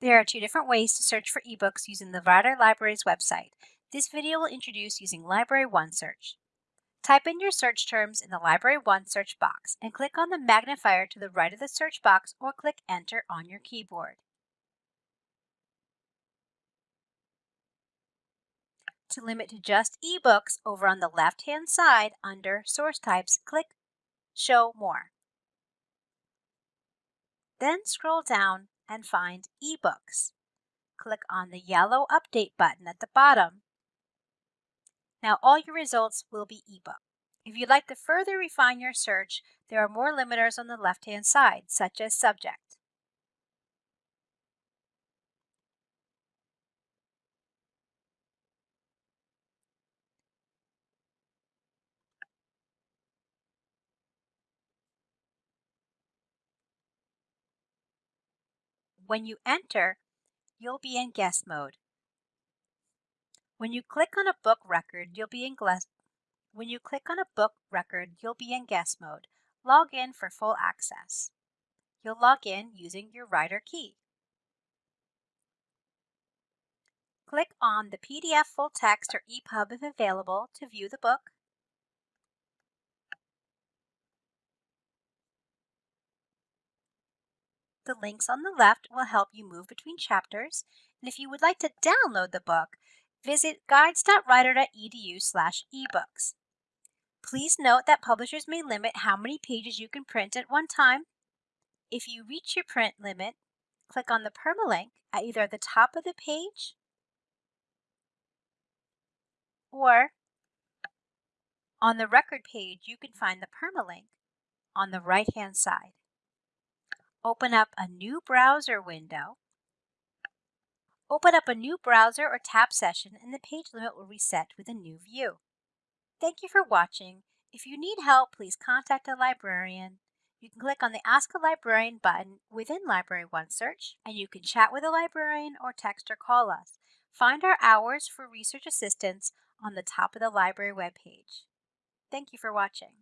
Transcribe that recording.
There are two different ways to search for ebooks using the Rider Library's website. This video will introduce using Library One Search. Type in your search terms in the Library One search box and click on the magnifier to the right of the search box or click Enter on your keyboard. To limit to just ebooks, over on the left-hand side under Source Types, click Show More. Then scroll down and find eBooks. Click on the yellow Update button at the bottom. Now all your results will be ebook. If you'd like to further refine your search, there are more limiters on the left-hand side, such as subject. When you enter, you'll be in guest mode. When you click on a book record, you'll be in guest when you click on a book record, you'll be in guest mode. Log in for full access. You'll log in using your Rider key. Click on the PDF full text or EPUB if available to view the book. The links on the left will help you move between chapters. And if you would like to download the book, visit guides.rider.edu slash ebooks. Please note that publishers may limit how many pages you can print at one time. If you reach your print limit, click on the permalink at either the top of the page or on the record page, you can find the permalink on the right-hand side. Open up a new browser window. Open up a new browser or tab session and the page limit will reset with a new view. Thank you for watching. If you need help, please contact a librarian. You can click on the Ask a Librarian button within Library One Search, and you can chat with a librarian or text or call us. Find our hours for research assistance on the top of the library webpage. Thank you for watching.